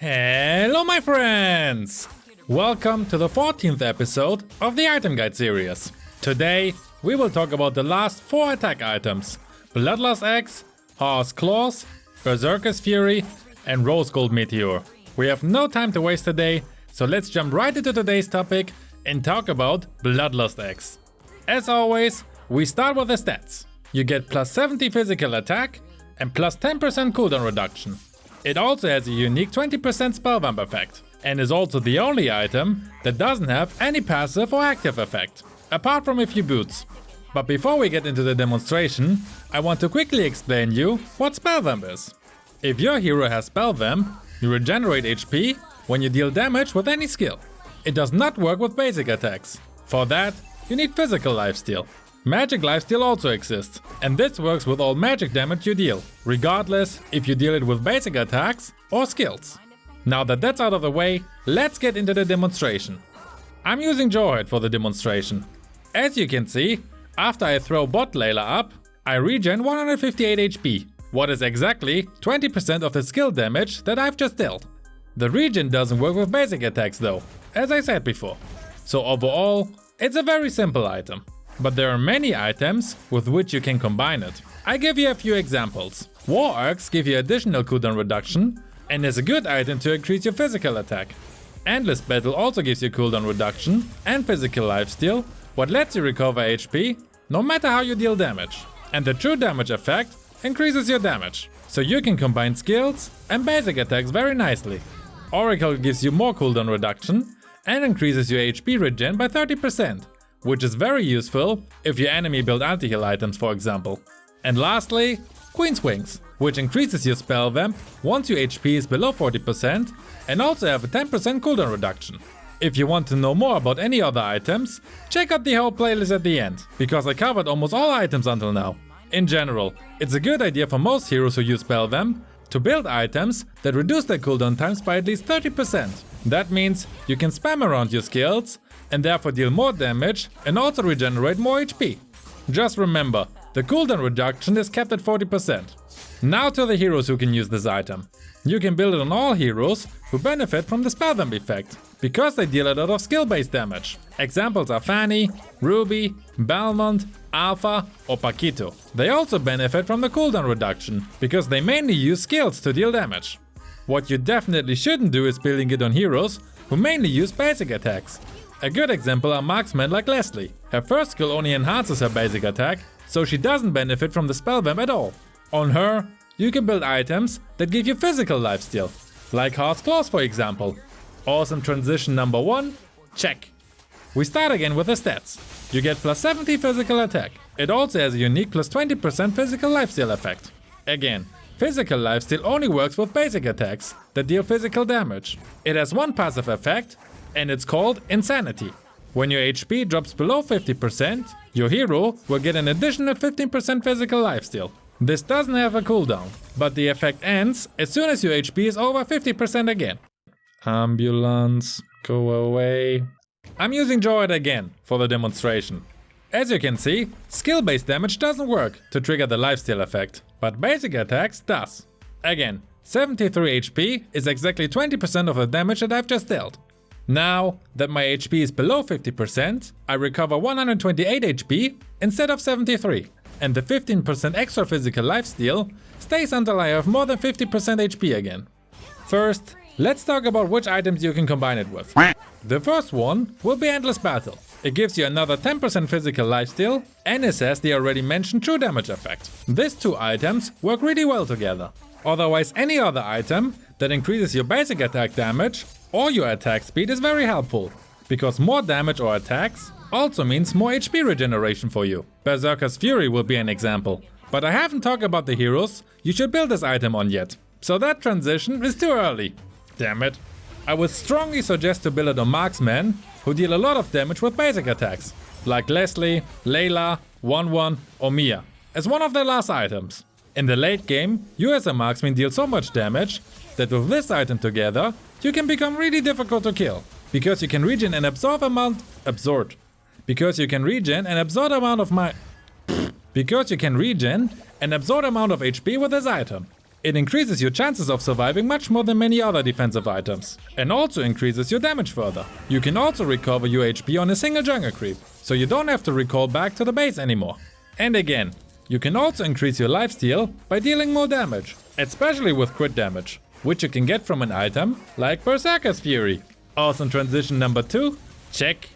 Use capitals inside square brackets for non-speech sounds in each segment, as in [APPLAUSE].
Hello my friends! Welcome to the 14th episode of the Item Guide series. Today we will talk about the last 4 attack items. Bloodlust Axe, Haas's Claws, Berserker's Fury and Rose Gold Meteor. We have no time to waste today, so let's jump right into today's topic and talk about Bloodlust Axe. As always, we start with the stats. You get plus 70 physical attack and plus 10% cooldown reduction. It also has a unique 20% spell vamp effect, and is also the only item that doesn't have any passive or active effect, apart from a few boots. But before we get into the demonstration, I want to quickly explain you what spell vamp is. If your hero has spell vamp, you regenerate HP when you deal damage with any skill. It does not work with basic attacks. For that, you need physical lifesteal. Magic lifesteal also exists, and this works with all magic damage you deal, regardless if you deal it with basic attacks or skills. Now that that's out of the way, let's get into the demonstration. I'm using Jawhead for the demonstration. As you can see, after I throw Bot Layla up, I regen 158 HP, what is exactly 20% of the skill damage that I've just dealt. The regen doesn't work with basic attacks though, as I said before. So overall, it's a very simple item. But there are many items with which you can combine it. I give you a few examples. War Axe give you additional cooldown reduction and is a good item to increase your physical attack. Endless Battle also gives you cooldown reduction and physical lifesteal, what lets you recover HP no matter how you deal damage. And the true damage effect increases your damage, so you can combine skills and basic attacks very nicely. Oracle gives you more cooldown reduction and increases your HP regen by 30%, which is very useful if your enemy build anti-heal items for example. And lastly, Queen's Wings, which increases your spell vamp once your HP is below 40% and also have a 10% cooldown reduction. If you want to know more about any other items, check out the whole playlist at the end, because I covered almost all items until now. In general, it's a good idea for most heroes who use spell vamp to build items that reduce their cooldown times by at least 30%. That means you can spam around your skills and therefore deal more damage and also regenerate more HP. Just remember, the cooldown reduction is kept at 40%. Now to the heroes who can use this item. You can build it on all heroes who benefit from the spell vamp effect, because they deal a lot of skill based damage. Examples are Fanny, Ruby, Balmond, Alpha or Paquito. They also benefit from the cooldown reduction, because they mainly use skills to deal damage. What you definitely shouldn't do is building it on heroes who mainly use basic attacks. A good example are marksmen like Leslie. Her first skill only enhances her basic attack, so she doesn't benefit from the spell vamp at all. On her, you can build items that give you physical lifesteal, like Haas's Claws for example. Awesome transition number 1? Check. We start again with the stats. You get plus 70 physical attack. It also has a unique plus 20% physical lifesteal effect. Again, physical lifesteal only works with basic attacks that deal physical damage. It has one passive effect and it's called Insanity. When your HP drops below 50%, your hero will get an additional 15% physical lifesteal. This doesn't have a cooldown, but the effect ends as soon as your HP is over 50% again. Ambulance, go away. I'm using Jawhead again for the demonstration. As you can see, skill-based damage doesn't work to trigger the lifesteal effect, but basic attacks does. Again, 73 HP is exactly 20% of the damage that I've just dealt. Now that my HP is below 50%, I recover 128 HP instead of 73, and the 15% extra physical lifesteal stays until I have more than 50% HP again. First, let's talk about which items you can combine it with. The first one will be Endless Battle. It gives you another 10% physical lifesteal and it has the already mentioned true damage effect. These two items work really well together. Otherwise any other item that increases your basic attack damage or your attack speed is very helpful, because more damage or attacks also means more HP regeneration for you. Berserker's Fury will be an example, but I haven't talked about the heroes you should build this item on yet, so that transition is too early. Damn it. I would strongly suggest to build it on marksmen who deal a lot of damage with basic attacks, like Leslie, Layla, Wanwan or Mia, as one of their last items. In the late game, you as a marksman deal so much damage that with this item together, you can become really difficult to kill. Because you can regen and absorb amount... absorb. Because you can regen and absorb amount of my... because you can regen and absorb amount of HP with this item. It increases your chances of surviving much more than many other defensive items, and also increases your damage further. You can also recover your HP on a single jungle creep, so you don't have to recall back to the base anymore. And again, you can also increase your lifesteal by dealing more damage, especially with crit damage, which you can get from an item like Berserker's Fury. Awesome transition number 2, check.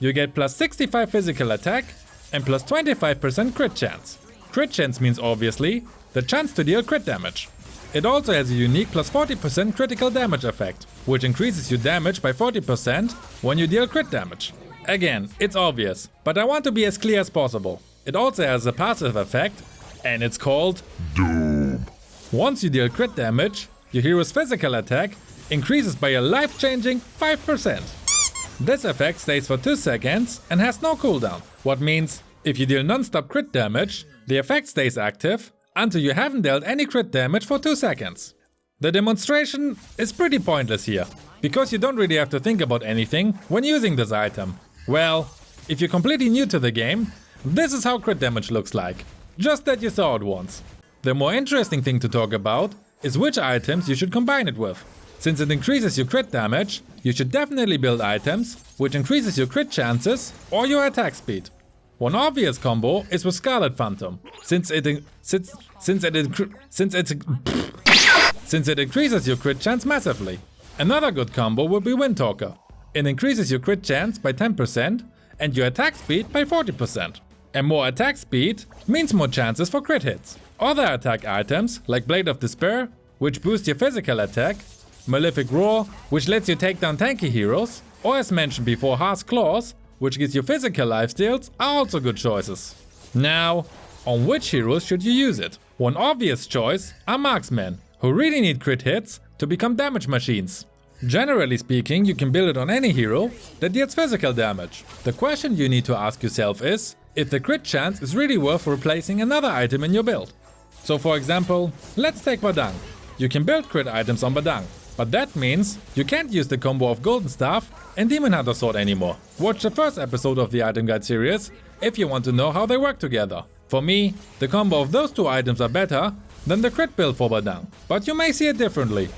You get plus 65 physical attack and plus 25% crit chance. Crit chance means obviously the chance to deal crit damage. It also has a unique plus 40% critical damage effect, which increases your damage by 40% when you deal crit damage. Again, it's obvious, but I want to be as clear as possible. It also has a passive effect, and it's called Doom. Once you deal crit damage, your hero's physical attack increases by a life-changing 5%. This effect stays for 2 seconds and has no cooldown, what means if you deal non-stop crit damage, the effect stays active until you haven't dealt any crit damage for 2 seconds. The demonstration is pretty pointless here, because you don't really have to think about anything when using this item. Well, if you're completely new to the game, this is how crit damage looks like, just that you saw it once. The more interesting thing to talk about is which items you should combine it with. Since it increases your crit damage, you should definitely build items which increases your crit chances or your attack speed. One obvious combo is with Scarlet Phantom, since it since since it since it [LAUGHS] since it increases your crit chance massively. Another good combo would be Windtalker. It increases your crit chance by 10% and your attack speed by 40%. And more attack speed means more chances for crit hits. Other attack items like Blade of Despair, which boosts your physical attack, Malefic Roar, which lets you take down tanky heroes, or as mentioned before Haas's Claws, which gives you physical lifesteals, are also good choices. Now, on which heroes should you use it? One obvious choice are marksmen, who really need crit hits to become damage machines. Generally speaking, you can build it on any hero that deals physical damage. The question you need to ask yourself is if the crit chance is really worth replacing another item in your build. So for example, let's take Badang. You can build crit items on Badang, but that means you can't use the combo of Golden Staff and Demon Hunter Sword anymore. Watch the first episode of the Item Guide series if you want to know how they work together. For me, the combo of those two items are better than the crit build for Badang, but you may see it differently.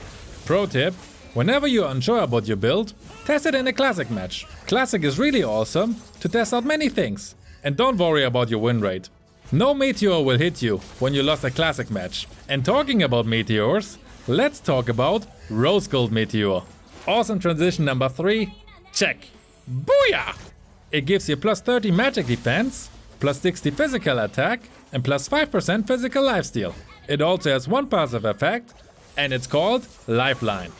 Pro tip, whenever you're unsure about your build, test it in a Classic match. Classic is really awesome to test out many things. And don't worry about your win rate. No meteor will hit you when you lost a Classic match. And talking about meteors, Let's talk about Rose Gold Meteor. Awesome transition number 3, check. Booyah! It gives you plus 30 magic defense, plus 60 physical attack, and plus 5% physical lifesteal. It also has one passive effect, and it's called Lifeline.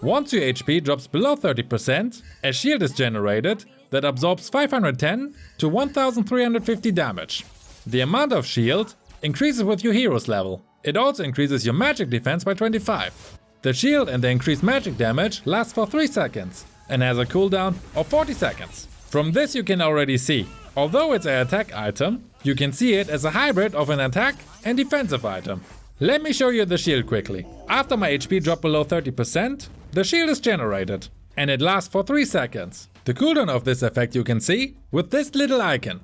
Once your HP drops below 30%, a shield is generated that absorbs 510 to 1350 damage. The amount of shield increases with your hero's level. It also increases your magic defense by 25. The shield and the increased magic damage lasts for 3 seconds and has a cooldown of 40 seconds. From this you can already see, although it's an attack item, you can see it as a hybrid of an attack and defensive item. Let me show you the shield quickly. After my HP dropped below 30%, the shield is generated and it lasts for 3 seconds. The cooldown of this effect you can see with this little icon.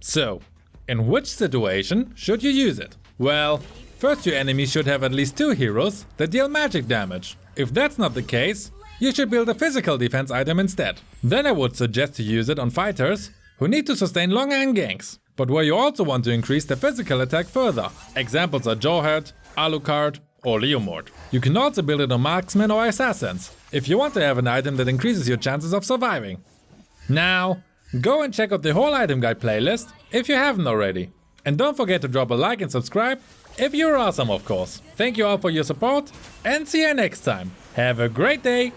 So, in which situation should you use it? Well, First your enemies should have at least two heroes that deal magic damage. If that's not the case, you should build a physical defense item instead. Then I would suggest to use it on fighters who need to sustain long in ganks, but where you also want to increase their physical attack further. Examples are Jawhead, Alucard or Leomord. You can also build it on marksmen or assassins, if you want to have an item that increases your chances of surviving. Now, go and check out the whole item guide playlist if you haven't already. And don't forget to drop a like and subscribe if you're awesome, of course. Thank you all for your support and see you next time. Have a great day